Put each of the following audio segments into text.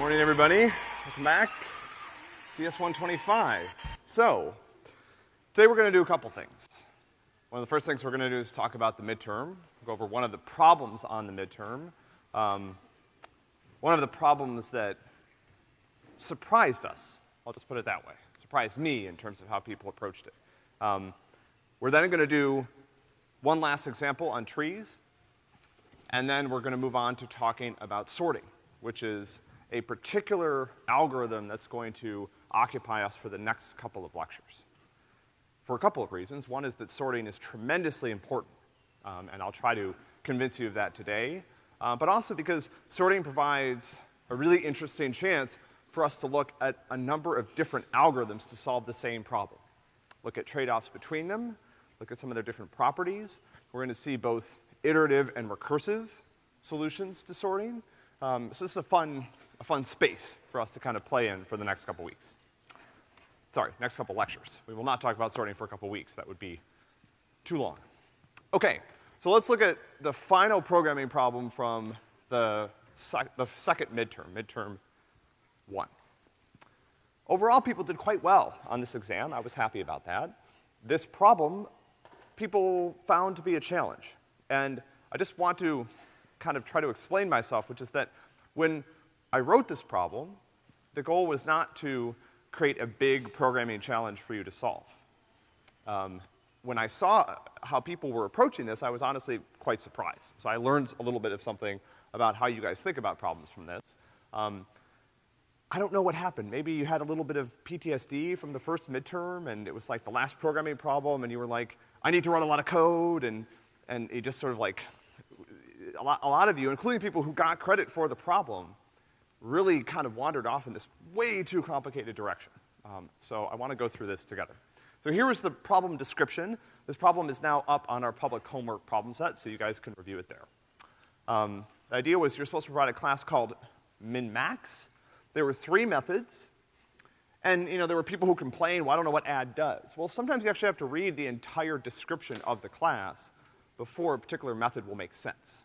morning, everybody. Welcome back. CS 125. So, today we're gonna do a couple things. One of the first things we're gonna do is talk about the midterm, go over one of the problems on the midterm. Um, one of the problems that surprised us, I'll just put it that way, surprised me in terms of how people approached it. Um, we're then gonna do one last example on trees, and then we're gonna move on to talking about sorting, which is a particular algorithm that's going to occupy us for the next couple of lectures. For a couple of reasons. One is that sorting is tremendously important, um, and I'll try to convince you of that today. Uh, but also because sorting provides a really interesting chance for us to look at a number of different algorithms to solve the same problem. Look at trade-offs between them, look at some of their different properties. We're gonna see both iterative and recursive solutions to sorting. Um, so this is a fun, a fun space for us to kind of play in for the next couple weeks. Sorry, next couple lectures. We will not talk about sorting for a couple weeks. That would be too long. Okay, so let's look at the final programming problem from the, sec the second midterm, midterm one. Overall, people did quite well on this exam. I was happy about that. This problem, people found to be a challenge. And I just want to kind of try to explain myself, which is that when I wrote this problem, the goal was not to create a big programming challenge for you to solve. Um, when I saw how people were approaching this, I was honestly quite surprised. So I learned a little bit of something about how you guys think about problems from this. Um, I don't know what happened. Maybe you had a little bit of PTSD from the first midterm, and it was like the last programming problem, and you were like, I need to run a lot of code, and, and it just sort of like, a lot, a lot of you, including people who got credit for the problem, really kind of wandered off in this way too complicated direction. Um, so I want to go through this together. So here is the problem description. This problem is now up on our public homework problem set, so you guys can review it there. Um, the idea was you're supposed to provide a class called min-max. There were three methods, and, you know, there were people who complained, well, I don't know what add does. Well, sometimes you actually have to read the entire description of the class before a particular method will make sense.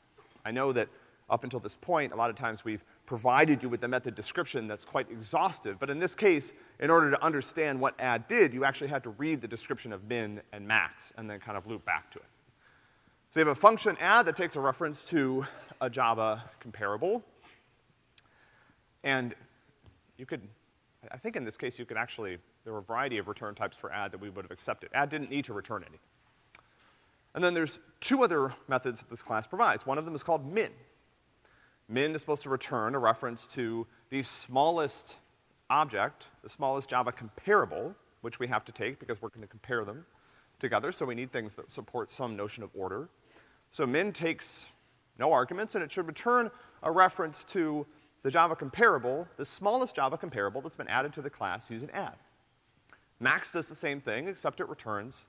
I know that up until this point, a lot of times we've provided you with the method description that's quite exhaustive, but in this case, in order to understand what add did, you actually had to read the description of min and max and then kind of loop back to it. So you have a function add that takes a reference to a Java comparable, and you could, I think in this case you could actually, there were a variety of return types for add that we would have accepted. Add didn't need to return any. And then there's two other methods that this class provides. One of them is called min. Min is supposed to return a reference to the smallest object, the smallest Java comparable, which we have to take because we're gonna compare them together, so we need things that support some notion of order. So min takes no arguments, and it should return a reference to the Java comparable, the smallest Java comparable that's been added to the class using add. Max does the same thing, except it returns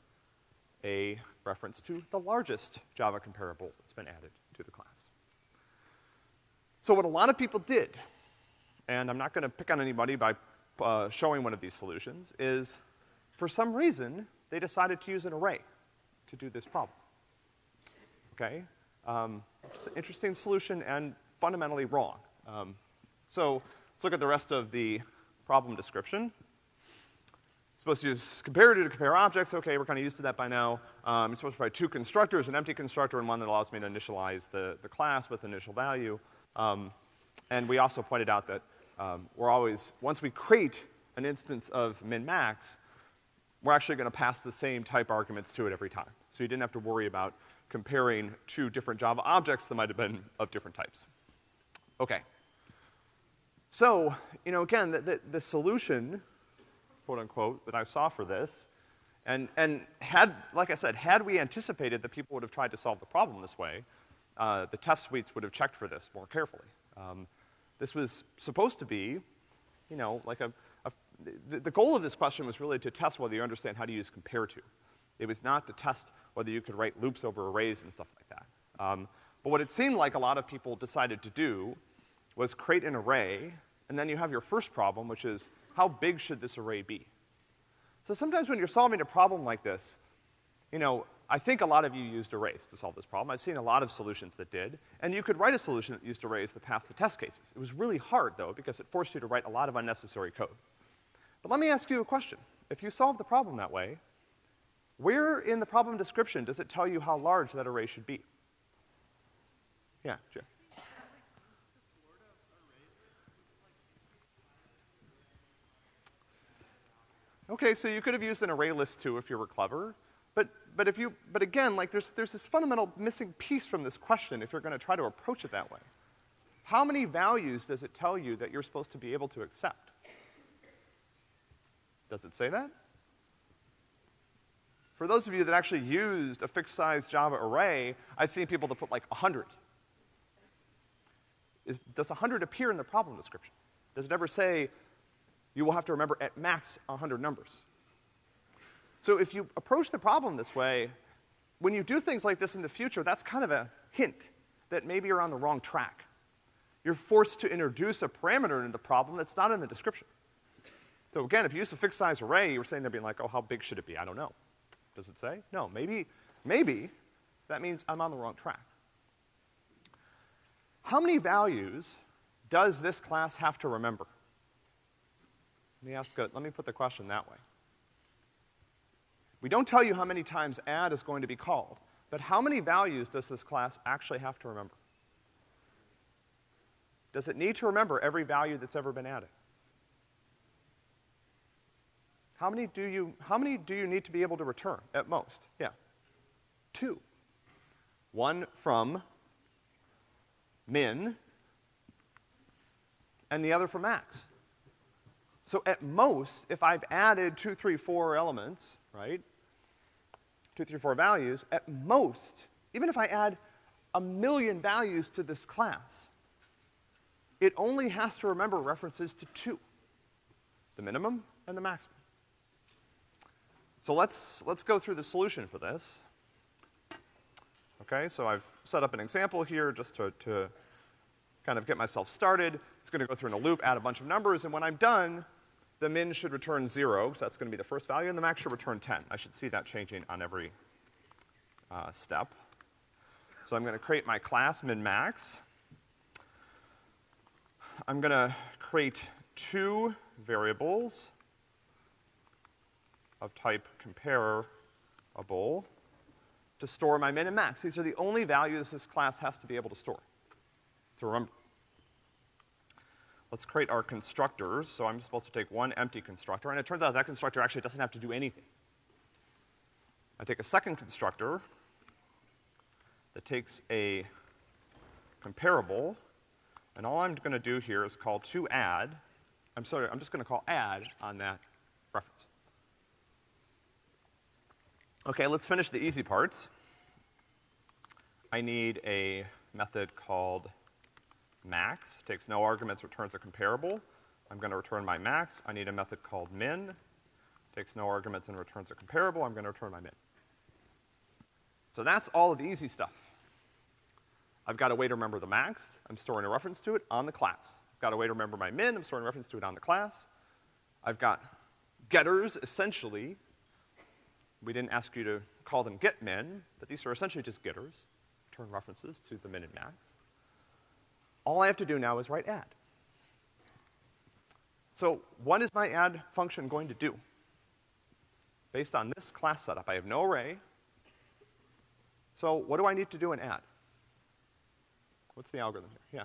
a reference to the largest Java comparable that's been added to the class. So what a lot of people did, and I'm not gonna pick on anybody by uh, showing one of these solutions, is for some reason, they decided to use an array to do this problem. Okay? Um, it's an interesting solution and fundamentally wrong. Um, so let's look at the rest of the problem description. Supposed to use comparator to compare objects. Okay, we're kind of used to that by now. Um, it's supposed to provide two constructors, an empty constructor and one that allows me to initialize the, the class with initial value. Um, and we also pointed out that um, we're always, once we create an instance of min-max, we're actually gonna pass the same type arguments to it every time. So you didn't have to worry about comparing two different Java objects that might have been of different types. Okay. So, you know, again, the, the, the solution, quote unquote, that I saw for this, and, and had, like I said, had we anticipated that people would have tried to solve the problem this way, uh, the test suites would have checked for this more carefully. Um, this was supposed to be, you know, like a, a the, the, goal of this question was really to test whether you understand how to use compare to. It was not to test whether you could write loops over arrays and stuff like that. Um, but what it seemed like a lot of people decided to do was create an array, and then you have your first problem, which is how big should this array be? So sometimes when you're solving a problem like this, you know, I think a lot of you used arrays to solve this problem. I've seen a lot of solutions that did. And you could write a solution that used arrays that passed the test cases. It was really hard, though, because it forced you to write a lot of unnecessary code. But let me ask you a question. If you solve the problem that way, where in the problem description does it tell you how large that array should be? Yeah, Jim. Okay, so you could have used an array list too if you were clever. But, but if you, but again, like there's, there's this fundamental missing piece from this question if you're gonna try to approach it that way. How many values does it tell you that you're supposed to be able to accept? Does it say that? For those of you that actually used a fixed size Java array, I've seen people that put like 100. Is, does 100 appear in the problem description? Does it ever say you will have to remember at max 100 numbers? So if you approach the problem this way, when you do things like this in the future, that's kind of a hint that maybe you're on the wrong track. You're forced to introduce a parameter into the problem that's not in the description. So again, if you use a fixed size array, you were saying they're being like, oh, how big should it be? I don't know. Does it say? No, maybe, maybe that means I'm on the wrong track. How many values does this class have to remember? Let me ask, a, let me put the question that way. We don't tell you how many times add is going to be called, but how many values does this class actually have to remember? Does it need to remember every value that's ever been added? How many do you, how many do you need to be able to return at most? Yeah. Two. One from min, and the other from max. So at most, if I've added two, three, four elements, right? Two, three, four values, at most, even if I add a million values to this class, it only has to remember references to two, the minimum and the maximum. So let's, let's go through the solution for this. Okay, so I've set up an example here just to, to kind of get myself started. It's gonna go through in a loop, add a bunch of numbers, and when I'm done, the min should return zero, because that's gonna be the first value, and the max should return 10. I should see that changing on every uh, step. So I'm gonna create my class min max. I'm gonna create two variables of type comparable to store my min and max. These are the only values this class has to be able to store, to remember. Let's create our constructors. So I'm supposed to take one empty constructor, and it turns out that constructor actually doesn't have to do anything. I take a second constructor that takes a comparable, and all I'm gonna do here is call to add. I'm sorry, I'm just gonna call add on that reference. Okay, let's finish the easy parts. I need a method called max, takes no arguments, returns a comparable. I'm gonna return my max. I need a method called min, takes no arguments and returns a comparable. I'm gonna return my min. So that's all of the easy stuff. I've got a way to remember the max. I'm storing a reference to it on the class. I've got a way to remember my min. I'm storing a reference to it on the class. I've got getters, essentially, we didn't ask you to call them get min, but these are essentially just getters, return references to the min and max. All I have to do now is write add. So what is my add function going to do? Based on this class setup, I have no array. So what do I need to do in add? What's the algorithm here? Yeah.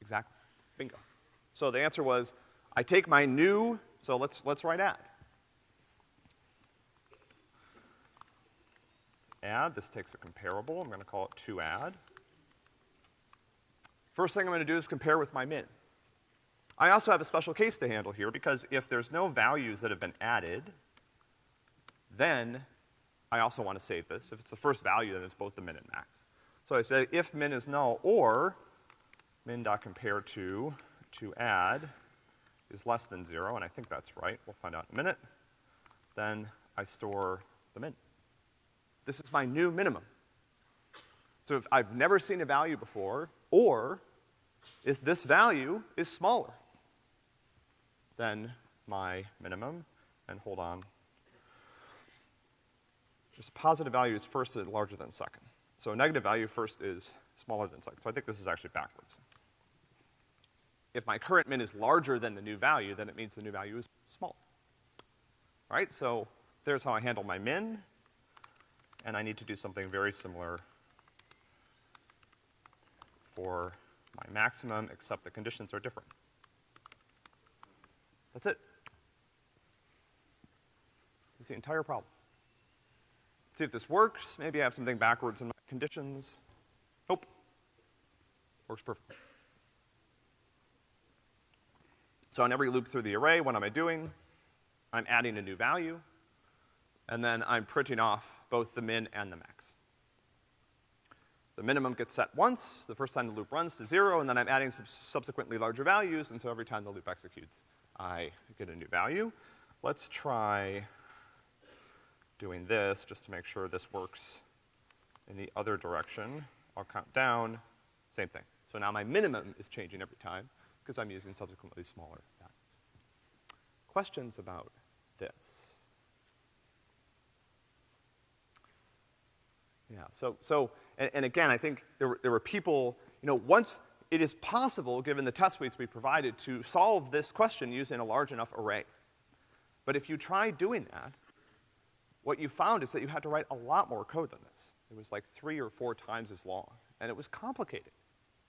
Exactly. Bingo. So the answer was, I take my new, so let's, let's write add. Add, this takes a comparable, I'm gonna call it to add. First thing I'm gonna do is compare with my min. I also have a special case to handle here because if there's no values that have been added, then I also want to save this. If it's the first value, then it's both the min and max. So I say if min is null or min.compare to, to add is less than zero, and I think that's right. We'll find out in a minute. Then I store the min. This is my new minimum. So if I've never seen a value before, or is this value is smaller than my minimum, and hold on. There's positive value is first and larger than second. So a negative value first is smaller than second. So I think this is actually backwards. If my current min is larger than the new value, then it means the new value is smaller. All right, so there's how I handle my min, and I need to do something very similar for my maximum, except the conditions are different. That's it. That's the entire problem. Let's see if this works. Maybe I have something backwards in my conditions. Nope. Works perfectly. So on every loop through the array, what am I doing? I'm adding a new value, and then I'm printing off both the min and the max. The minimum gets set once, the first time the loop runs to zero, and then I'm adding some subsequently larger values, and so every time the loop executes, I get a new value. Let's try doing this just to make sure this works in the other direction. I'll count down, same thing. So now my minimum is changing every time because I'm using subsequently smaller values. Questions about this? Yeah, so, so and, and again, I think there were, there were people, you know, once it is possible, given the test suites we provided, to solve this question using a large enough array. But if you try doing that, what you found is that you had to write a lot more code than this. It was like three or four times as long, and it was complicated.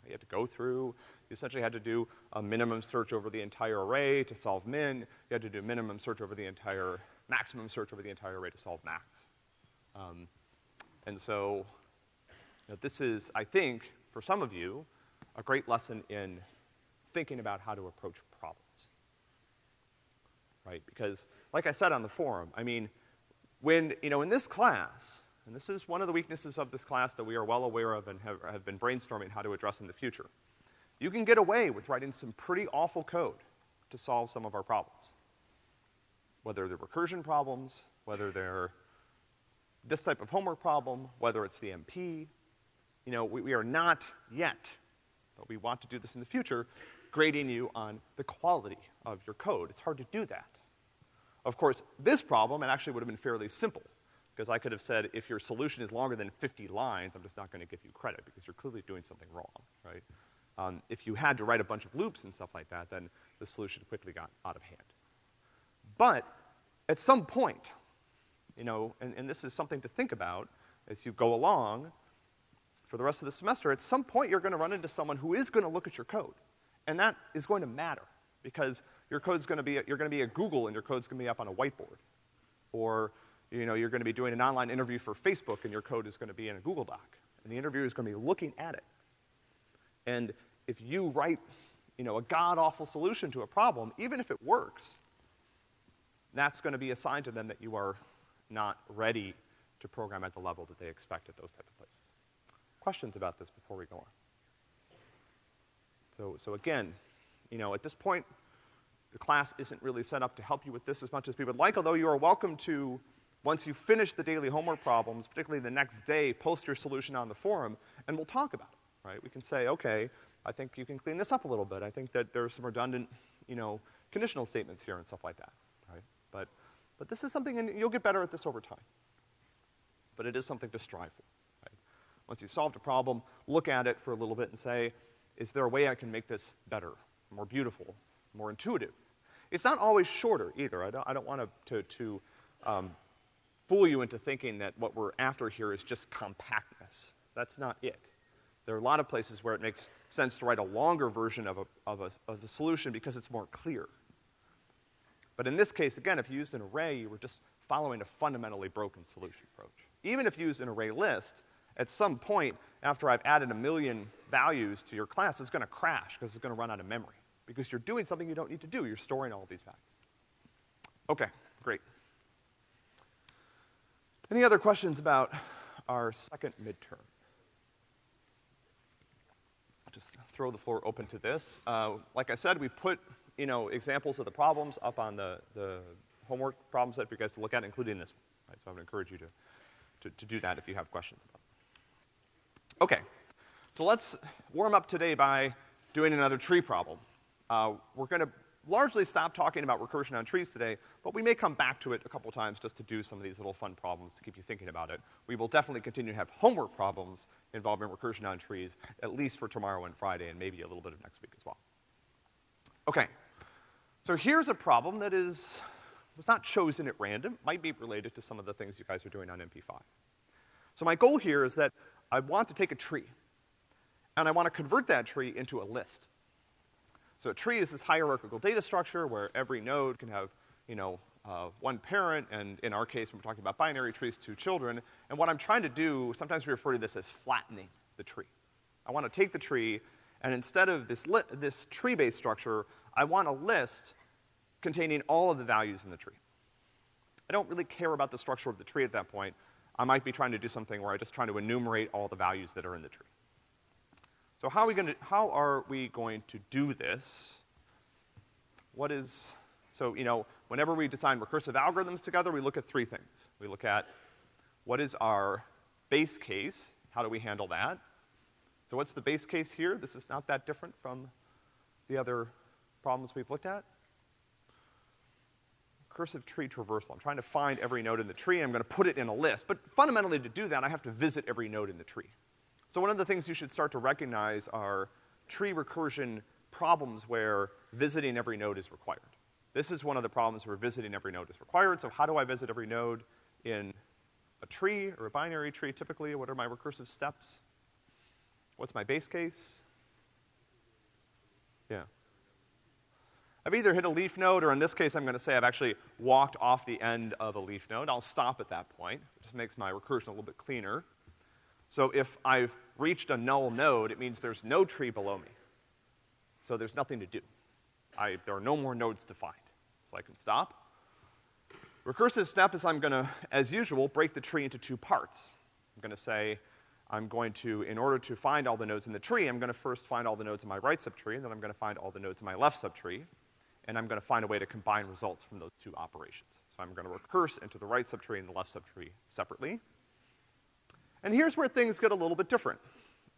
You had to go through, you essentially had to do a minimum search over the entire array to solve min, you had to do minimum search over the entire, maximum search over the entire array to solve max. Um, and so, you know, this is, I think, for some of you, a great lesson in thinking about how to approach problems. Right? Because, like I said on the forum, I mean, when, you know, in this class, and this is one of the weaknesses of this class that we are well aware of and have, have been brainstorming how to address in the future. You can get away with writing some pretty awful code to solve some of our problems. Whether they're recursion problems, whether they're this type of homework problem, whether it's the MP, you know, we, we are not yet, but we want to do this in the future, grading you on the quality of your code. It's hard to do that. Of course, this problem, it actually would have been fairly simple, because I could have said, if your solution is longer than 50 lines, I'm just not gonna give you credit, because you're clearly doing something wrong, right? Um, if you had to write a bunch of loops and stuff like that, then the solution quickly got out of hand. But, at some point, you know, and, and this is something to think about as you go along for the rest of the semester, at some point you're gonna run into someone who is gonna look at your code. And that is going to matter, because your code's gonna be, you're gonna be at Google and your code's gonna be up on a whiteboard. Or, you know, you're gonna be doing an online interview for Facebook and your code is gonna be in a Google Doc. And the interviewer is gonna be looking at it. And if you write, you know, a god-awful solution to a problem, even if it works, that's gonna be a sign to them that you are not ready to program at the level that they expect at those type of places. Questions about this before we go on? So, so again, you know, at this point, the class isn't really set up to help you with this as much as we would like, although you are welcome to, once you finish the daily homework problems, particularly the next day, post your solution on the forum, and we'll talk about it, right? We can say, okay, I think you can clean this up a little bit. I think that there are some redundant, you know, conditional statements here and stuff like that, right? But but this is something, and you'll get better at this over time. But it is something to strive for, right? Once you've solved a problem, look at it for a little bit and say, is there a way I can make this better, more beautiful, more intuitive? It's not always shorter either. I don't, I don't want to, to um, fool you into thinking that what we're after here is just compactness. That's not it. There are a lot of places where it makes sense to write a longer version of a, of a, of a solution because it's more clear. But in this case, again, if you used an array, you were just following a fundamentally broken solution approach. Even if you used an array list, at some point, after I've added a million values to your class, it's gonna crash because it's gonna run out of memory. Because you're doing something you don't need to do. You're storing all these values. Okay, great. Any other questions about our second midterm? Just throw the floor open to this. Uh, like I said, we put you know, examples of the problems up on the, the homework problem set for you guys to look at, including this one. Right? So I would encourage you to, to, to do that if you have questions about it. Okay. So let's warm up today by doing another tree problem. Uh, we're gonna largely stop talking about recursion on trees today, but we may come back to it a couple times just to do some of these little fun problems to keep you thinking about it. We will definitely continue to have homework problems involving recursion on trees, at least for tomorrow and Friday, and maybe a little bit of next week as well. Okay. So here's a problem that is, was not chosen at random, might be related to some of the things you guys are doing on MP5. So my goal here is that I want to take a tree, and I want to convert that tree into a list. So a tree is this hierarchical data structure where every node can have, you know, uh, one parent, and in our case, when we're talking about binary trees, two children. And what I'm trying to do, sometimes we refer to this as flattening the tree. I want to take the tree, and instead of this, this tree-based structure, I want a list containing all of the values in the tree. I don't really care about the structure of the tree at that point. I might be trying to do something where I'm just trying to enumerate all the values that are in the tree. So how are we going to, how are we going to do this? What is, so, you know, whenever we design recursive algorithms together, we look at three things. We look at what is our base case? How do we handle that? So what's the base case here? This is not that different from the other problems we've looked at. Recursive tree traversal. I'm trying to find every node in the tree, I'm gonna put it in a list. But fundamentally, to do that, I have to visit every node in the tree. So one of the things you should start to recognize are tree recursion problems where visiting every node is required. This is one of the problems where visiting every node is required. So how do I visit every node in a tree or a binary tree typically? What are my recursive steps? What's my base case? Yeah. I've either hit a leaf node, or in this case, I'm gonna say I've actually walked off the end of a leaf node. I'll stop at that point. It just makes my recursion a little bit cleaner. So if I've reached a null node, it means there's no tree below me. So there's nothing to do. I, there are no more nodes to find. So I can stop. Recursive step is I'm gonna, as usual, break the tree into two parts. I'm gonna say, I'm going to, in order to find all the nodes in the tree, I'm gonna first find all the nodes in my right subtree, and then I'm gonna find all the nodes in my left subtree, and I'm gonna find a way to combine results from those two operations. So I'm gonna recurse into the right subtree and the left subtree separately. And here's where things get a little bit different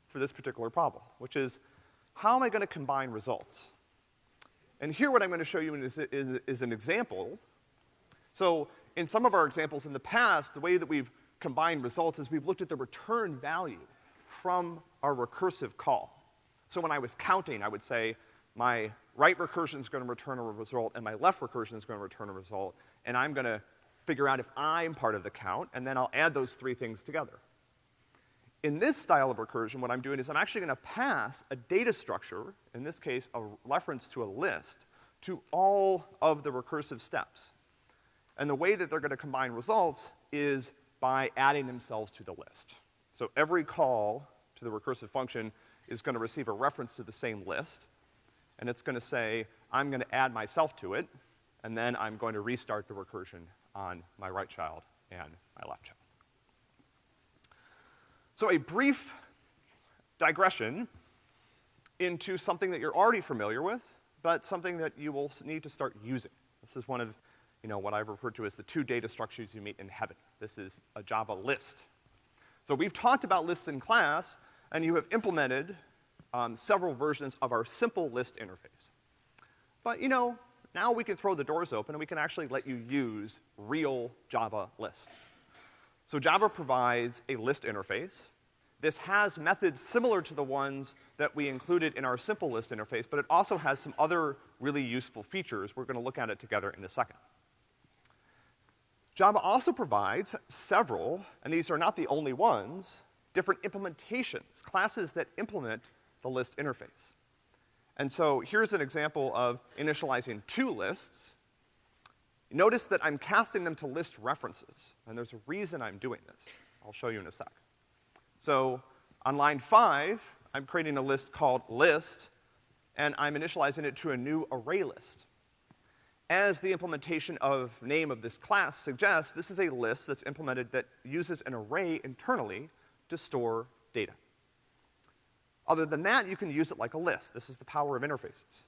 for this particular problem, which is, how am I gonna combine results? And here what I'm gonna show you is, is, is an example. So in some of our examples in the past, the way that we've combined results is we've looked at the return value from our recursive call. So when I was counting, I would say, my right recursion is gonna return a result, and my left recursion is gonna return a result, and I'm gonna figure out if I'm part of the count, and then I'll add those three things together. In this style of recursion, what I'm doing is I'm actually gonna pass a data structure, in this case, a reference to a list, to all of the recursive steps. And the way that they're gonna combine results is by adding themselves to the list. So every call to the recursive function is gonna receive a reference to the same list, and it's gonna say, I'm gonna add myself to it, and then I'm going to restart the recursion on my right child and my left child. So a brief digression into something that you're already familiar with, but something that you will need to start using. This is one of, you know, what I've referred to as the two data structures you meet in heaven. This is a Java list. So we've talked about lists in class, and you have implemented um, several versions of our simple list interface. But, you know, now we can throw the doors open and we can actually let you use real Java lists. So Java provides a list interface. This has methods similar to the ones that we included in our simple list interface, but it also has some other really useful features. We're gonna look at it together in a second. Java also provides several, and these are not the only ones, different implementations, classes that implement the list interface. And so here's an example of initializing two lists. Notice that I'm casting them to list references, and there's a reason I'm doing this. I'll show you in a sec. So on line five, I'm creating a list called list, and I'm initializing it to a new array list. As the implementation of name of this class suggests, this is a list that's implemented that uses an array internally to store data. Other than that, you can use it like a list. This is the power of interfaces.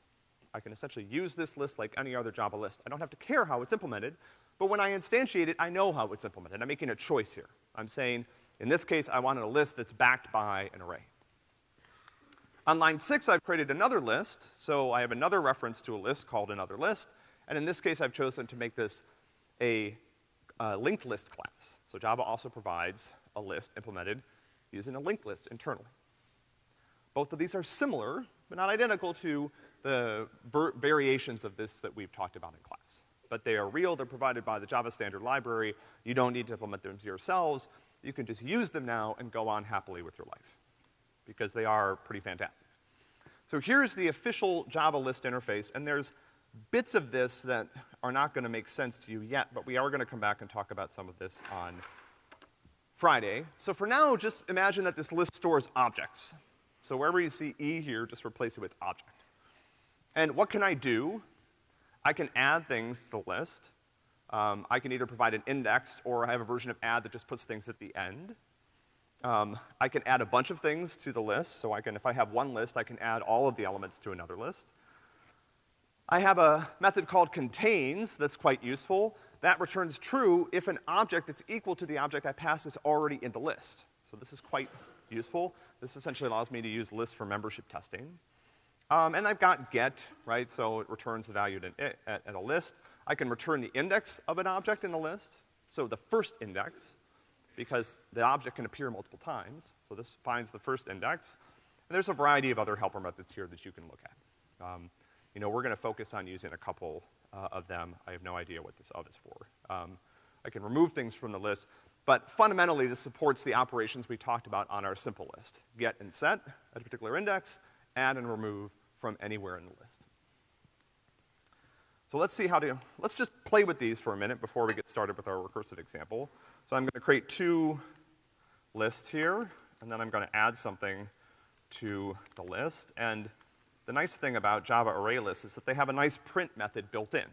I can essentially use this list like any other Java list. I don't have to care how it's implemented, but when I instantiate it, I know how it's implemented. I'm making a choice here. I'm saying, in this case, I wanted a list that's backed by an array. On line six, I've created another list, so I have another reference to a list called another list, and in this case, I've chosen to make this a, uh, linked list class. So Java also provides a list implemented using a linked list internally. Both of these are similar, but not identical to the variations of this that we've talked about in class. But they are real, they're provided by the Java Standard Library, you don't need to implement them yourselves, you can just use them now and go on happily with your life. Because they are pretty fantastic. So here's the official Java list interface, and there's bits of this that are not gonna make sense to you yet, but we are gonna come back and talk about some of this on Friday. So for now, just imagine that this list stores objects. So wherever you see E here, just replace it with object. And what can I do? I can add things to the list. Um, I can either provide an index or I have a version of add that just puts things at the end. Um, I can add a bunch of things to the list, so I can, if I have one list, I can add all of the elements to another list. I have a method called contains that's quite useful. That returns true if an object that's equal to the object I pass is already in the list. So this is quite useful. This essentially allows me to use lists for membership testing. Um, and I've got get, right, so it returns the value at, at, at a list. I can return the index of an object in the list, so the first index, because the object can appear multiple times. So this finds the first index. And there's a variety of other helper methods here that you can look at. Um, you know, we're gonna focus on using a couple uh, of them. I have no idea what this of is for. Um, I can remove things from the list, but fundamentally this supports the operations we talked about on our simple list. Get and set at a particular index, add and remove from anywhere in the list. So let's see how to, let's just play with these for a minute before we get started with our recursive example. So I'm gonna create two lists here, and then I'm gonna add something to the list. And the nice thing about Java array lists is that they have a nice print method built in.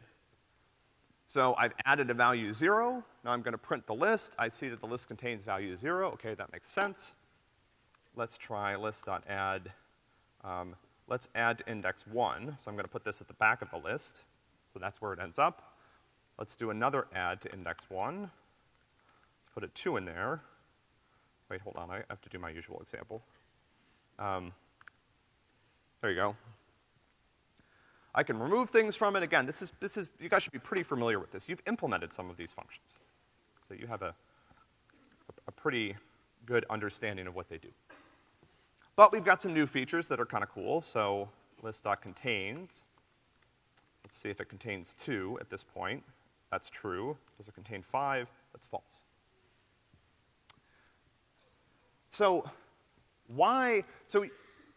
So I've added a value zero, now I'm gonna print the list, I see that the list contains value zero, okay, that makes sense. Let's try list.add, um, let's add index one, so I'm gonna put this at the back of the list. So that's where it ends up. Let's do another add to index one. Let's put a two in there. Wait, hold on, I have to do my usual example. Um, there you go. I can remove things from it. Again, this is, this is, you guys should be pretty familiar with this. You've implemented some of these functions. So you have a, a pretty good understanding of what they do. But we've got some new features that are kind of cool. So list.contains Let's see if it contains two at this point. That's true. Does it contain five? That's false. So, why, so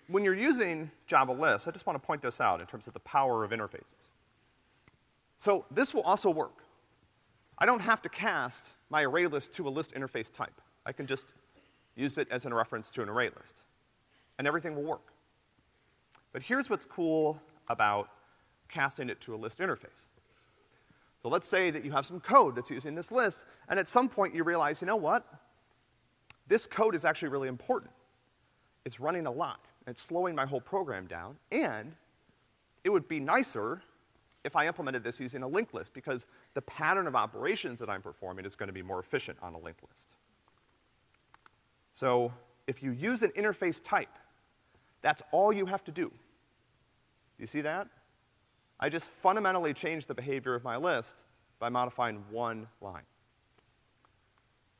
when you're using Java lists, I just want to point this out in terms of the power of interfaces. So this will also work. I don't have to cast my array list to a list interface type. I can just use it as a reference to an array list. And everything will work. But here's what's cool about casting it to a list interface. So let's say that you have some code that's using this list, and at some point you realize, you know what? This code is actually really important. It's running a lot, it's slowing my whole program down, and it would be nicer if I implemented this using a linked list, because the pattern of operations that I'm performing is gonna be more efficient on a linked list. So, if you use an interface type, that's all you have to do. You see that? I just fundamentally change the behavior of my list by modifying one line.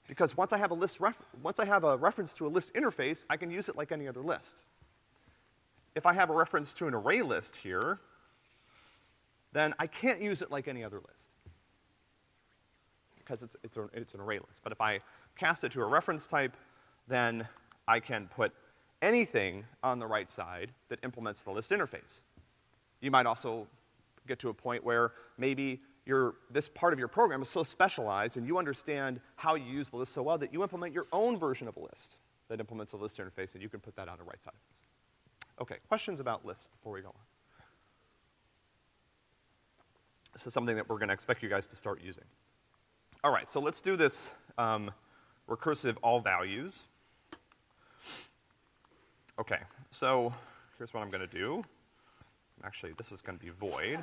Because once I have a list once I have a reference to a list interface, I can use it like any other list. If I have a reference to an array list here, then I can't use it like any other list. Because it's, it's, a, it's an array list. But if I cast it to a reference type, then I can put anything on the right side that implements the list interface. You might also get to a point where maybe your, this part of your program is so specialized and you understand how you use the list so well that you implement your own version of a list that implements a list interface and you can put that on the right side. Okay, questions about lists before we go on? This is something that we're gonna expect you guys to start using. All right, so let's do this um, recursive all values. Okay, so here's what I'm gonna do. Actually, this is gonna be void.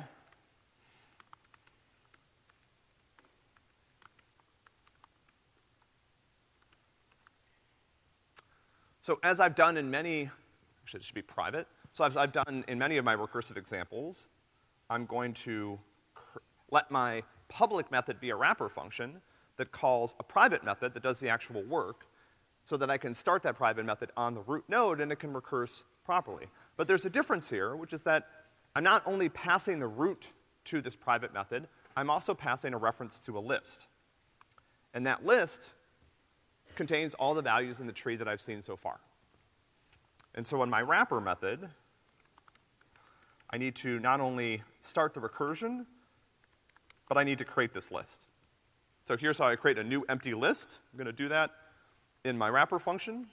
So as I've done in many It should be private. So I've, I've done, in many of my recursive examples, I'm going to let my public method be a wrapper function that calls a private method that does the actual work so that I can start that private method on the root node and it can recurse properly. But there's a difference here, which is that I'm not only passing the root to this private method, I'm also passing a reference to a list. And that list contains all the values in the tree that I've seen so far. And so in my wrapper method, I need to not only start the recursion, but I need to create this list. So here's how I create a new empty list. I'm gonna do that in my wrapper function.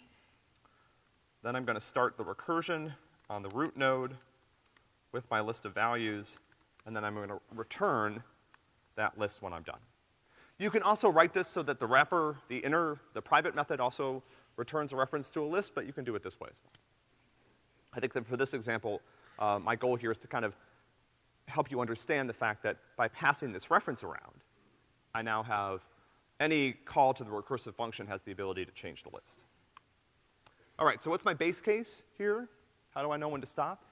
Then I'm gonna start the recursion on the root node with my list of values, and then I'm gonna return that list when I'm done. You can also write this so that the wrapper, the inner, the private method also returns a reference to a list, but you can do it this way as well. I think that for this example, uh, my goal here is to kind of help you understand the fact that by passing this reference around, I now have any call to the recursive function has the ability to change the list. All right, so what's my base case here? How do I know when to stop?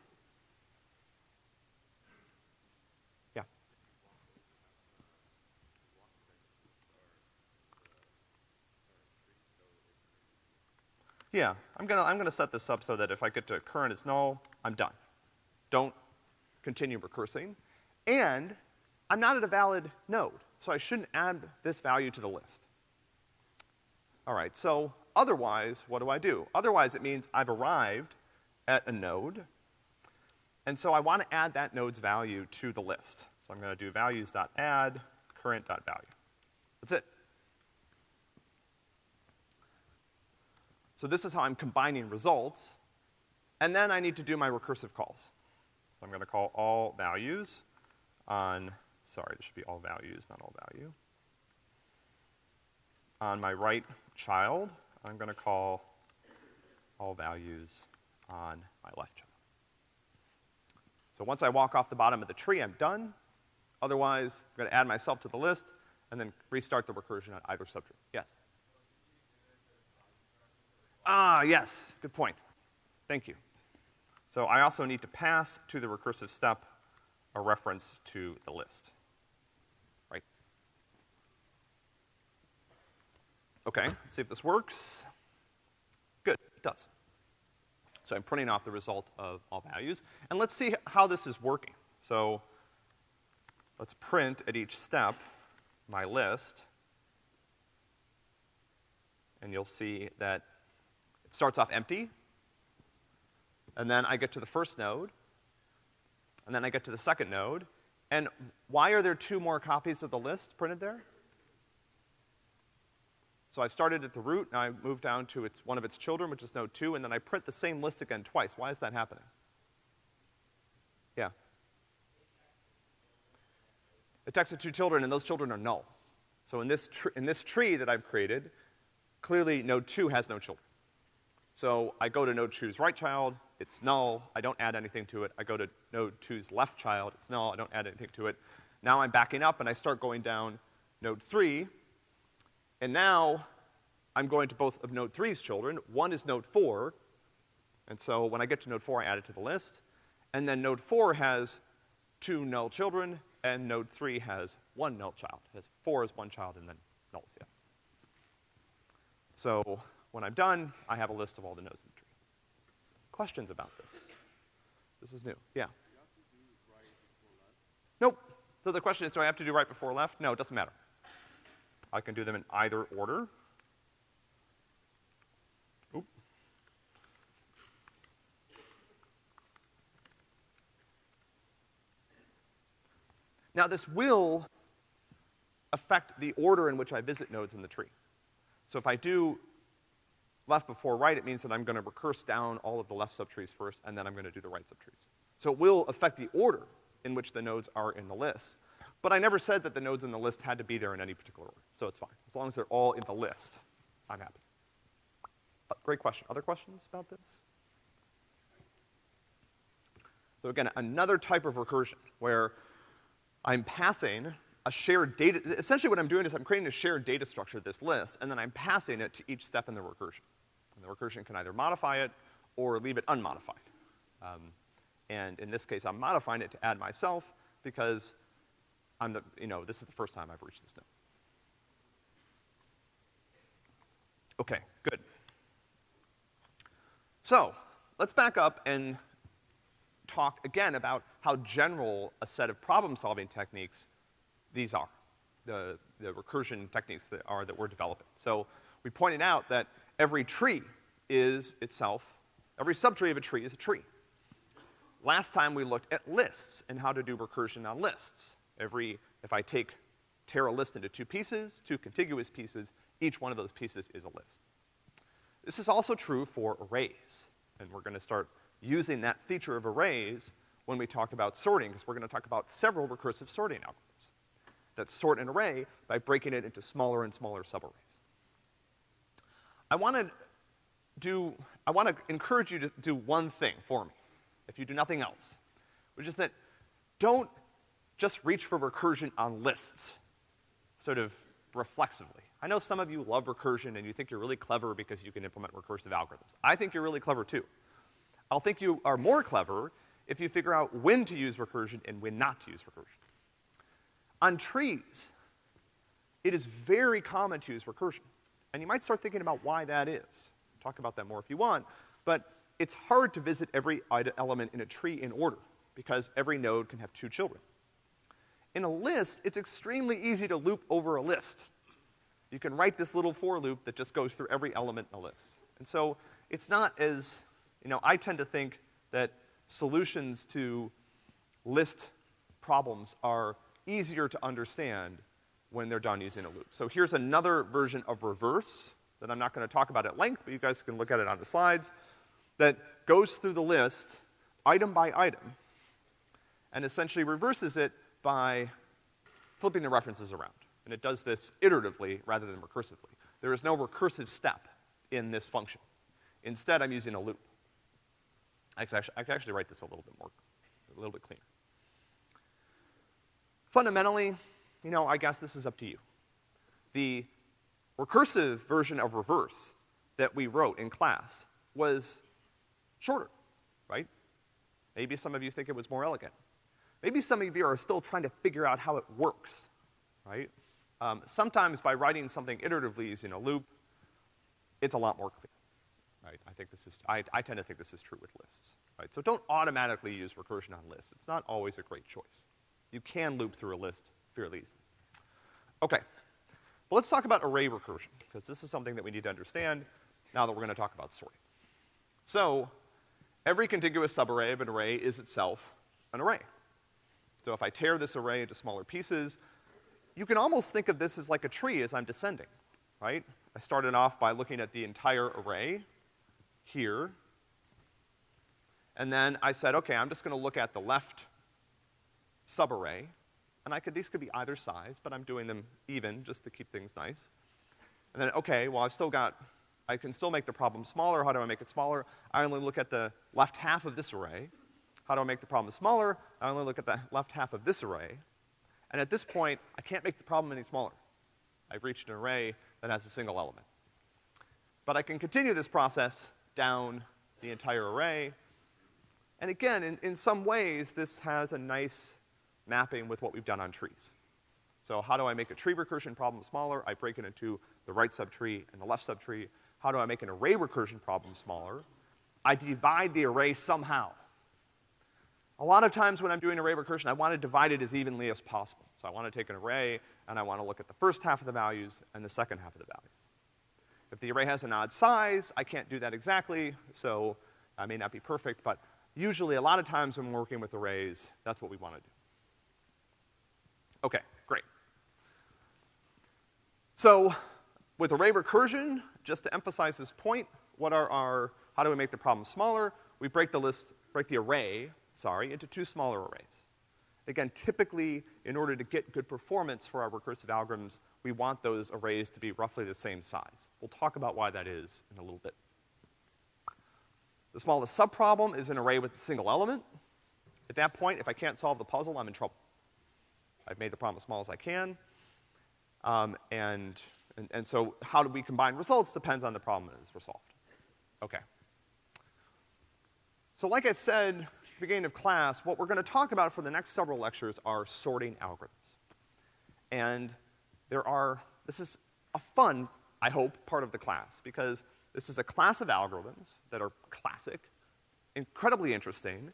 Yeah, I'm gonna, I'm gonna set this up so that if I get to current is null, I'm done. Don't continue recursing. And I'm not at a valid node, so I shouldn't add this value to the list. All right, so otherwise, what do I do? Otherwise, it means I've arrived at a node, and so I want to add that node's value to the list. So I'm gonna do values.add current.value. That's it. So this is how I'm combining results, and then I need to do my recursive calls. So I'm gonna call all values on, sorry, this should be all values, not all value. On my right child, I'm gonna call all values on my left child. So once I walk off the bottom of the tree, I'm done. Otherwise, I'm gonna add myself to the list and then restart the recursion on either subtree. Yes? Ah, yes, good point. Thank you. So I also need to pass to the recursive step a reference to the list. Right? Okay, let's see if this works. Good, it does. So I'm printing off the result of all values. And let's see how this is working. So let's print at each step my list. And you'll see that it starts off empty, and then I get to the first node, and then I get to the second node, and why are there two more copies of the list printed there? So I started at the root, now I move down to its, one of its children, which is node two, and then I print the same list again twice. Why is that happening? Yeah. It takes the two children, and those children are null. So in this, in this tree that I've created, clearly node two has no children. So I go to node two's right child, it's null, I don't add anything to it. I go to node two's left child, it's null, I don't add anything to it. Now I'm backing up and I start going down node three, and now I'm going to both of node three's children. One is node four, and so when I get to node four, I add it to the list. And then node four has two null children, and node three has one null child. It has four as one child and then nulls, yeah. So when I'm done, I have a list of all the nodes in the tree. Questions about this? This is new. Yeah. Nope. So the question is, do I have to do right before left? No, it doesn't matter. I can do them in either order. Oop. Now this will affect the order in which I visit nodes in the tree. So if I do left before right, it means that I'm gonna recurse down all of the left subtrees first, and then I'm gonna do the right subtrees. So it will affect the order in which the nodes are in the list. But I never said that the nodes in the list had to be there in any particular order, so it's fine. As long as they're all in the list, I'm happy. Uh, great question. Other questions about this? So again, another type of recursion where I'm passing a shared data, essentially what I'm doing is I'm creating a shared data structure, this list, and then I'm passing it to each step in the recursion. And the recursion can either modify it or leave it unmodified. Um, and in this case, I'm modifying it to add myself because I'm the, you know, this is the first time I've reached this node. Okay, good. So, let's back up and talk again about how general a set of problem-solving techniques these are, the, the recursion techniques that are that we're developing. So, we pointed out that every tree is itself, every subtree of a tree is a tree. Last time we looked at lists and how to do recursion on lists. Every, if I take, tear a list into two pieces, two contiguous pieces, each one of those pieces is a list. This is also true for arrays, and we're gonna start using that feature of arrays when we talk about sorting, because we're gonna talk about several recursive sorting algorithms that sort an array by breaking it into smaller and smaller subarrays. I wanna do, I wanna encourage you to do one thing for me, if you do nothing else, which is that don't just reach for recursion on lists, sort of reflexively. I know some of you love recursion and you think you're really clever because you can implement recursive algorithms. I think you're really clever too. I'll think you are more clever if you figure out when to use recursion and when not to use recursion. On trees, it is very common to use recursion. And you might start thinking about why that is. Talk about that more if you want. But it's hard to visit every element in a tree in order because every node can have two children. In a list, it's extremely easy to loop over a list you can write this little for loop that just goes through every element in a list. And so it's not as, you know, I tend to think that solutions to list problems are easier to understand when they're done using a loop. So here's another version of reverse that I'm not gonna talk about at length, but you guys can look at it on the slides, that goes through the list item by item and essentially reverses it by flipping the references around. And it does this iteratively rather than recursively. There is no recursive step in this function. Instead, I'm using a loop. I can actually, I can actually write this a little bit more, a little bit cleaner. Fundamentally, you know, I guess this is up to you. The recursive version of reverse that we wrote in class was shorter, right? Maybe some of you think it was more elegant. Maybe some of you are still trying to figure out how it works, right? Um, sometimes by writing something iteratively using a loop, it's a lot more clear, right? I think this is, I, I tend to think this is true with lists, right? So don't automatically use recursion on lists. It's not always a great choice. You can loop through a list fairly easily. Okay. But let's talk about array recursion, because this is something that we need to understand now that we're gonna talk about sorting. So, every contiguous subarray of an array is itself an array. So if I tear this array into smaller pieces, you can almost think of this as like a tree as I'm descending, right? I started off by looking at the entire array here. And then I said, okay, I'm just gonna look at the left subarray. And I could, these could be either size, but I'm doing them even just to keep things nice. And then, okay, well, I've still got, I can still make the problem smaller. How do I make it smaller? I only look at the left half of this array. How do I make the problem smaller? I only look at the left half of this array. And at this point, I can't make the problem any smaller. I've reached an array that has a single element. But I can continue this process down the entire array. And again, in, in some ways, this has a nice mapping with what we've done on trees. So how do I make a tree recursion problem smaller? I break it into the right subtree and the left subtree. How do I make an array recursion problem smaller? I divide the array somehow. A lot of times when I'm doing array recursion, I want to divide it as evenly as possible. So I want to take an array, and I want to look at the first half of the values and the second half of the values. If the array has an odd size, I can't do that exactly, so I may not be perfect, but usually a lot of times when we're working with arrays, that's what we want to do. Okay, great. So, with array recursion, just to emphasize this point, what are our, how do we make the problem smaller? We break the list, break the array sorry, into two smaller arrays. Again, typically, in order to get good performance for our recursive algorithms, we want those arrays to be roughly the same size. We'll talk about why that is in a little bit. The smallest subproblem is an array with a single element. At that point, if I can't solve the puzzle, I'm in trouble. I've made the problem as small as I can. Um, and, and, and so how do we combine results depends on the problem that is resolved. Okay. So like I said, at the beginning of class, what we're gonna talk about for the next several lectures are sorting algorithms. And there are, this is a fun, I hope, part of the class, because this is a class of algorithms that are classic, incredibly interesting,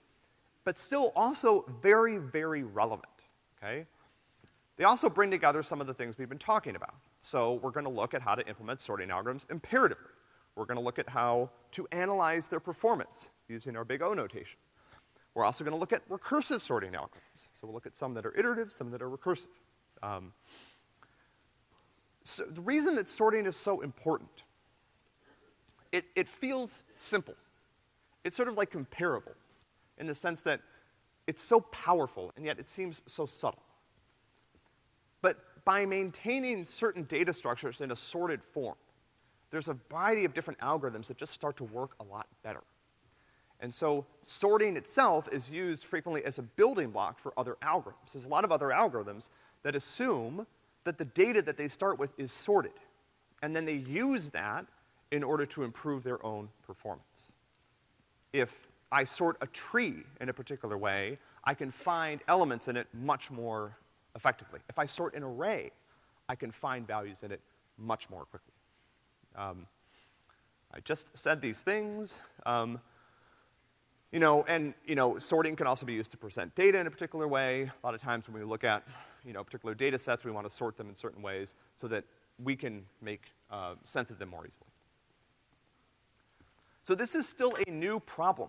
but still also very, very relevant, okay? They also bring together some of the things we've been talking about. So we're gonna look at how to implement sorting algorithms imperatively. We're gonna look at how to analyze their performance using our big O notation. We're also gonna look at recursive sorting algorithms. So we'll look at some that are iterative, some that are recursive. Um, so the reason that sorting is so important, it, it feels simple. It's sort of like comparable in the sense that it's so powerful and yet it seems so subtle. But by maintaining certain data structures in a sorted form, there's a variety of different algorithms that just start to work a lot better. And so sorting itself is used frequently as a building block for other algorithms. There's a lot of other algorithms that assume that the data that they start with is sorted. And then they use that in order to improve their own performance. If I sort a tree in a particular way, I can find elements in it much more effectively. If I sort an array, I can find values in it much more quickly. Um, I just said these things. Um, you know, and, you know, sorting can also be used to present data in a particular way. A lot of times when we look at, you know, particular data sets, we want to sort them in certain ways so that we can make uh, sense of them more easily. So this is still a new problem.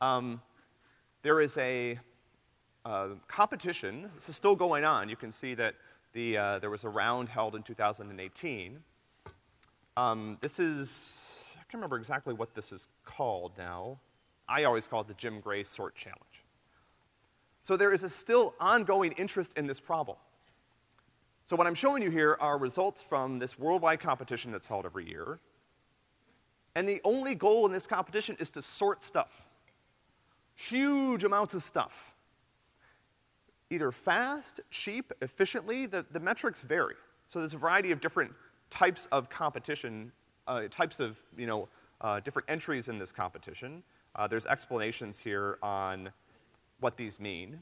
Um, there is a uh, competition. This is still going on. You can see that the, uh, there was a round held in 2018. Um, this is, I can't remember exactly what this is called now. I always call it the Jim Gray Sort Challenge. So there is a still ongoing interest in this problem. So what I'm showing you here are results from this worldwide competition that's held every year. And the only goal in this competition is to sort stuff. Huge amounts of stuff. Either fast, cheap, efficiently, the, the metrics vary. So there's a variety of different types of competition, uh, types of, you know, uh, different entries in this competition. Uh, there's explanations here on what these mean.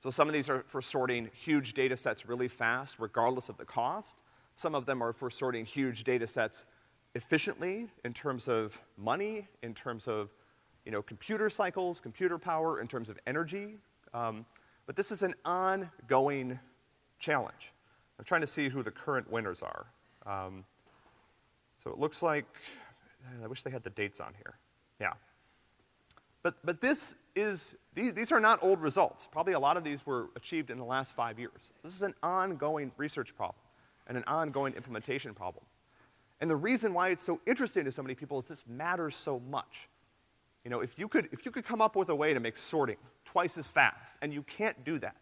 So some of these are for sorting huge data sets really fast, regardless of the cost. Some of them are for sorting huge data sets efficiently in terms of money, in terms of, you know, computer cycles, computer power, in terms of energy. Um, but this is an ongoing challenge. I'm trying to see who the current winners are. Um, so it looks like, I wish they had the dates on here. Yeah. But, but this is, these, these are not old results. Probably a lot of these were achieved in the last five years. This is an ongoing research problem and an ongoing implementation problem. And the reason why it's so interesting to so many people is this matters so much. You know, if you could, if you could come up with a way to make sorting twice as fast, and you can't do that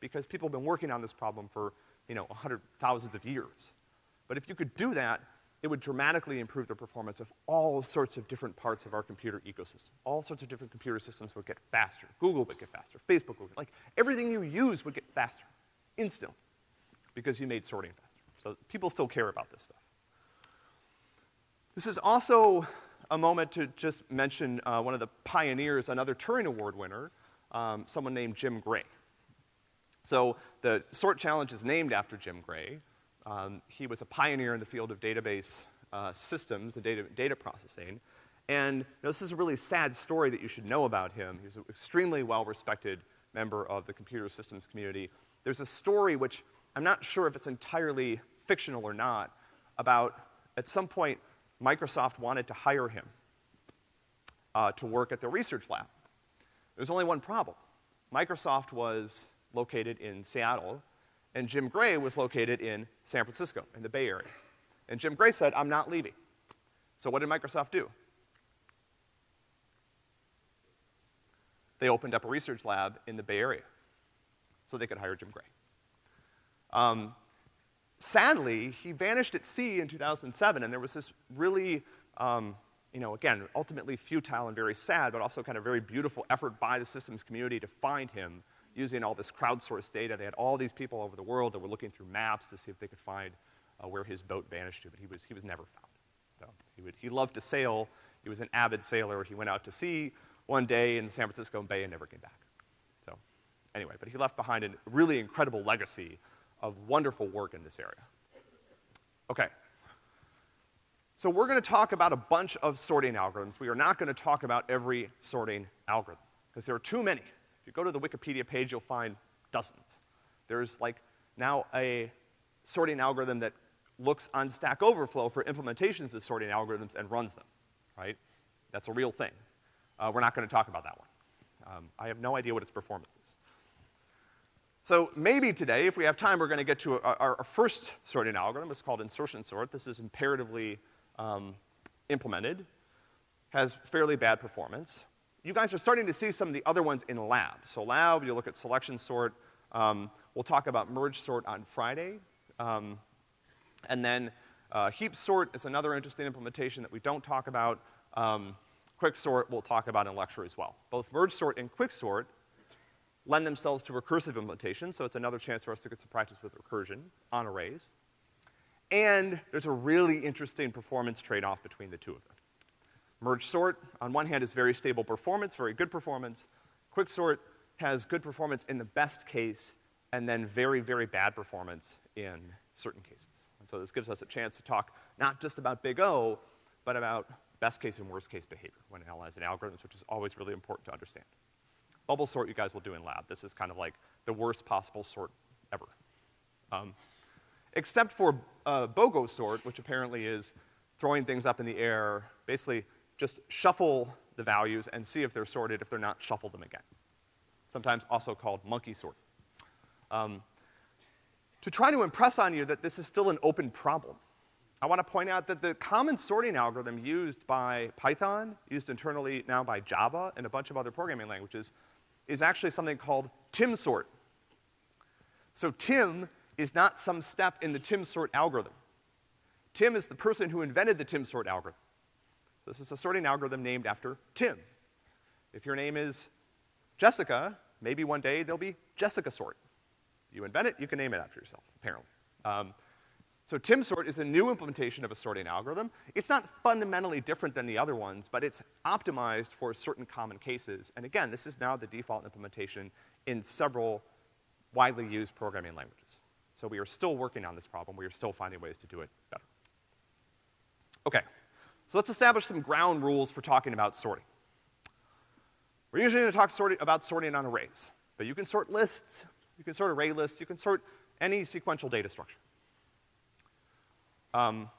because people have been working on this problem for, you know, a hundred thousands of years. But if you could do that, it would dramatically improve the performance of all sorts of different parts of our computer ecosystem. All sorts of different computer systems would get faster. Google would get faster. Facebook would get, like, everything you use would get faster, instantly, because you made sorting faster. So people still care about this stuff. This is also a moment to just mention uh, one of the pioneers, another Turing Award winner, um, someone named Jim Gray. So the SORT challenge is named after Jim Gray. Um, he was a pioneer in the field of database uh, systems and data, data processing. And you know, this is a really sad story that you should know about him. He's an extremely well-respected member of the computer systems community. There's a story which I'm not sure if it's entirely fictional or not about at some point Microsoft wanted to hire him uh, to work at their research lab. There's only one problem. Microsoft was located in Seattle, and Jim Gray was located in San Francisco, in the Bay Area. And Jim Gray said, I'm not leaving. So what did Microsoft do? They opened up a research lab in the Bay Area so they could hire Jim Gray. Um, sadly, he vanished at sea in 2007, and there was this really, um, you know, again, ultimately futile and very sad, but also kind of very beautiful effort by the systems community to find him using all this crowdsourced data. They had all these people over the world that were looking through maps to see if they could find uh, where his boat vanished to, but he was, he was never found. So he, would, he loved to sail. He was an avid sailor. He went out to sea one day in the San Francisco Bay and never came back. So, anyway, but he left behind a really incredible legacy of wonderful work in this area. Okay. So we're gonna talk about a bunch of sorting algorithms. We are not gonna talk about every sorting algorithm, because there are too many. If you go to the Wikipedia page, you'll find dozens. There's like now a sorting algorithm that looks on Stack Overflow for implementations of sorting algorithms and runs them, right? That's a real thing. Uh, we're not gonna talk about that one. Um, I have no idea what its performance is. So maybe today, if we have time, we're gonna get to our, our first sorting algorithm. It's called insertion sort. This is imperatively um, implemented, has fairly bad performance. You guys are starting to see some of the other ones in lab. So lab, you look at selection sort. Um, we'll talk about merge sort on Friday. Um, and then uh, heap sort is another interesting implementation that we don't talk about. Um, quick sort we'll talk about in lecture as well. Both merge sort and quick sort lend themselves to recursive implementation, so it's another chance for us to get some practice with recursion on arrays. And there's a really interesting performance trade-off between the two of them. Merge sort, on one hand, is very stable performance, very good performance. Quick sort has good performance in the best case, and then very, very bad performance in certain cases. And so this gives us a chance to talk not just about big O, but about best case and worst case behavior when analyzing algorithms, which is always really important to understand. Bubble sort you guys will do in lab. This is kind of like the worst possible sort ever. Um, except for uh, BOGO sort, which apparently is throwing things up in the air, basically just shuffle the values and see if they're sorted. If they're not, shuffle them again. Sometimes also called monkey sort. Um, to try to impress on you that this is still an open problem, I want to point out that the common sorting algorithm used by Python, used internally now by Java and a bunch of other programming languages, is actually something called timsort. So Tim is not some step in the timsort algorithm. Tim is the person who invented the timsort algorithm. This is a sorting algorithm named after Tim. If your name is Jessica, maybe one day there'll be Jessica sort. You invent it, you can name it after yourself, apparently. Um, so timsort is a new implementation of a sorting algorithm. It's not fundamentally different than the other ones, but it's optimized for certain common cases. And again, this is now the default implementation in several widely used programming languages. So we are still working on this problem. We are still finding ways to do it better. Okay, so let's establish some ground rules for talking about sorting. We're usually gonna talk about sorting on arrays, but you can sort lists, you can sort array lists, you can sort any sequential data structure. Um,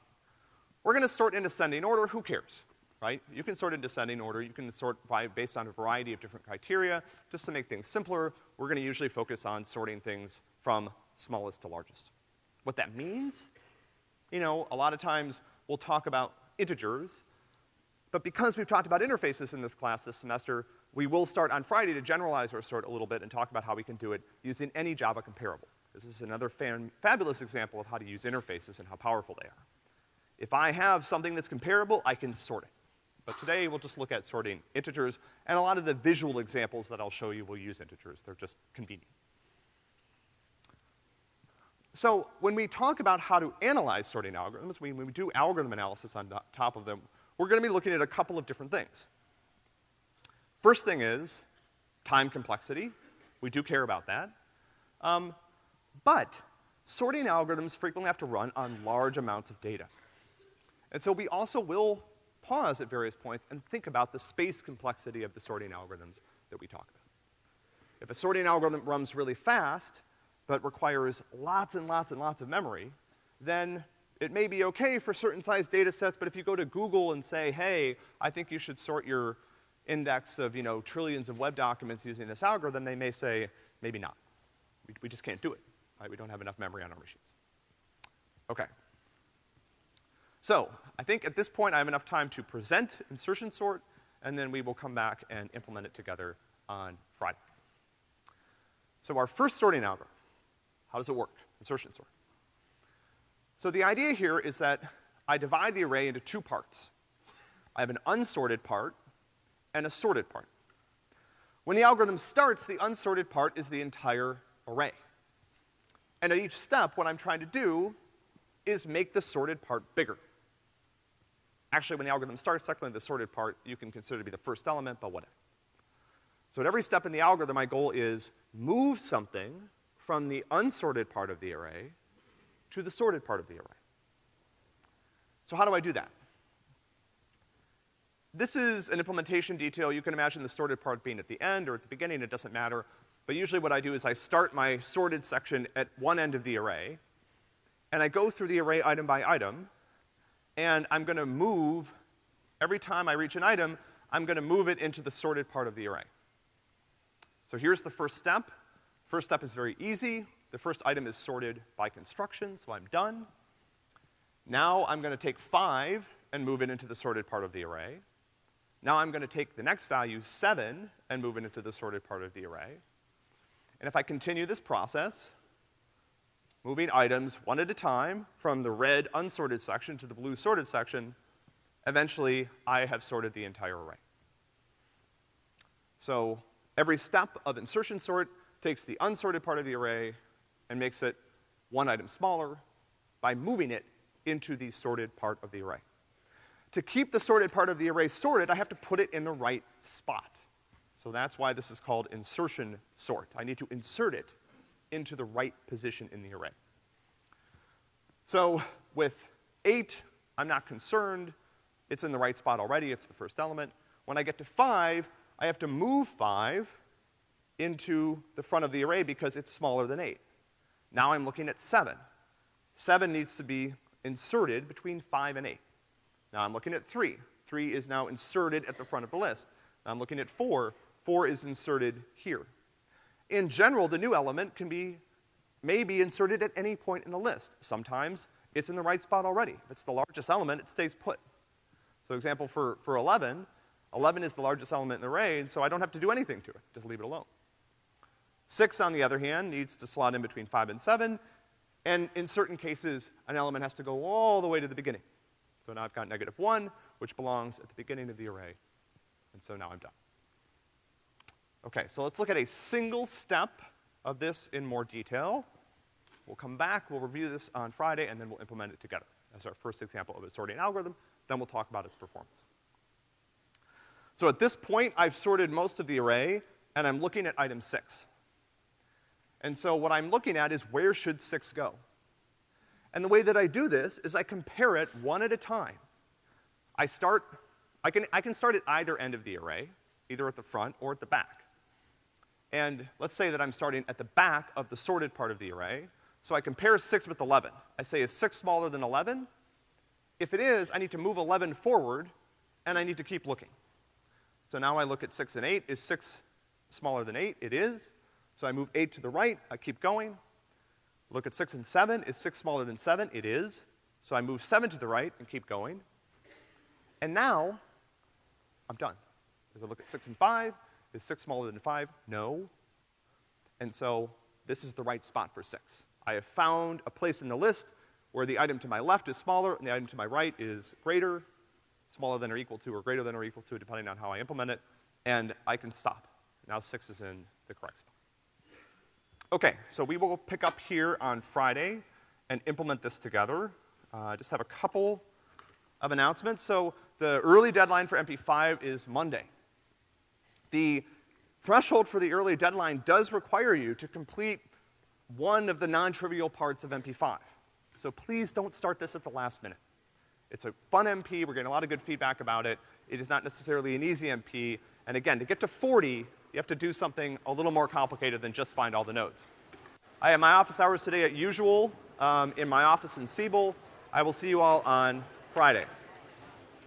we're gonna sort in ascending order, who cares, right? You can sort in descending order, you can sort by, based on a variety of different criteria. Just to make things simpler, we're gonna usually focus on sorting things from smallest to largest. What that means, you know, a lot of times we'll talk about integers, but because we've talked about interfaces in this class this semester, we will start on Friday to generalize our sort a little bit and talk about how we can do it using any Java comparable. This is another fabulous example of how to use interfaces and how powerful they are. If I have something that's comparable, I can sort it. But today we'll just look at sorting integers, and a lot of the visual examples that I'll show you will use integers. They're just convenient. So when we talk about how to analyze sorting algorithms, when we do algorithm analysis on top of them, we're gonna be looking at a couple of different things. First thing is time complexity. We do care about that. Um, but sorting algorithms frequently have to run on large amounts of data. And so we also will pause at various points and think about the space complexity of the sorting algorithms that we talk about. If a sorting algorithm runs really fast, but requires lots and lots and lots of memory, then it may be okay for certain size data sets, but if you go to Google and say, hey, I think you should sort your index of, you know, trillions of web documents using this algorithm, they may say, maybe not. We, we just can't do it, right? We don't have enough memory on our machines. Okay. So, I think at this point I have enough time to present insertion sort, and then we will come back and implement it together on Friday. So our first sorting algorithm how does it work? Insertion sort. So the idea here is that I divide the array into two parts. I have an unsorted part and a sorted part. When the algorithm starts, the unsorted part is the entire array. And at each step, what I'm trying to do is make the sorted part bigger. Actually, when the algorithm starts, technically the sorted part you can consider to be the first element, but whatever. So at every step in the algorithm, my goal is move something from the unsorted part of the array to the sorted part of the array. So how do I do that? This is an implementation detail. You can imagine the sorted part being at the end or at the beginning, it doesn't matter. But usually what I do is I start my sorted section at one end of the array, and I go through the array item by item, and I'm gonna move, every time I reach an item, I'm gonna move it into the sorted part of the array. So here's the first step. First step is very easy. The first item is sorted by construction, so I'm done. Now I'm gonna take five and move it into the sorted part of the array. Now I'm gonna take the next value, seven, and move it into the sorted part of the array. And if I continue this process, moving items one at a time from the red unsorted section to the blue sorted section, eventually I have sorted the entire array. So every step of insertion sort takes the unsorted part of the array and makes it one item smaller by moving it into the sorted part of the array. To keep the sorted part of the array sorted, I have to put it in the right spot. So that's why this is called insertion sort. I need to insert it into the right position in the array. So with eight, I'm not concerned. It's in the right spot already, it's the first element. When I get to five, I have to move five into the front of the array because it's smaller than eight. Now I'm looking at seven. Seven needs to be inserted between five and eight. Now I'm looking at three. Three is now inserted at the front of the list. Now I'm looking at four. Four is inserted here. In general, the new element can be, may be inserted at any point in the list. Sometimes it's in the right spot already. If it's the largest element, it stays put. So example for, for 11, 11 is the largest element in the array, and so I don't have to do anything to it, just leave it alone. Six, on the other hand, needs to slot in between five and seven, and in certain cases, an element has to go all the way to the beginning. So now I've got negative one, which belongs at the beginning of the array, and so now I'm done. Okay, so let's look at a single step of this in more detail. We'll come back, we'll review this on Friday, and then we'll implement it together as our first example of a sorting algorithm. Then we'll talk about its performance. So at this point, I've sorted most of the array, and I'm looking at item six. And so what I'm looking at is where should six go? And the way that I do this is I compare it one at a time. I start, I can, I can start at either end of the array, either at the front or at the back. And let's say that I'm starting at the back of the sorted part of the array. So I compare 6 with 11. I say, is 6 smaller than 11? If it is, I need to move 11 forward, and I need to keep looking. So now I look at 6 and 8. Is 6 smaller than 8? It is. So I move 8 to the right. I keep going. Look at 6 and 7. Is 6 smaller than 7? It is. So I move 7 to the right and keep going. And now, I'm done. As I look at 6 and 5, is 6 smaller than 5? No. And so this is the right spot for 6. I have found a place in the list where the item to my left is smaller and the item to my right is greater, smaller than or equal to, or greater than or equal to, depending on how I implement it, and I can stop. Now 6 is in the correct spot. Okay, so we will pick up here on Friday and implement this together. Uh, just have a couple of announcements. So the early deadline for MP5 is Monday. The threshold for the early deadline does require you to complete one of the non-trivial parts of MP5. So please don't start this at the last minute. It's a fun MP, we're getting a lot of good feedback about it. It is not necessarily an easy MP, and again, to get to 40, you have to do something a little more complicated than just find all the nodes. I have my office hours today at usual um, in my office in Siebel. I will see you all on Friday.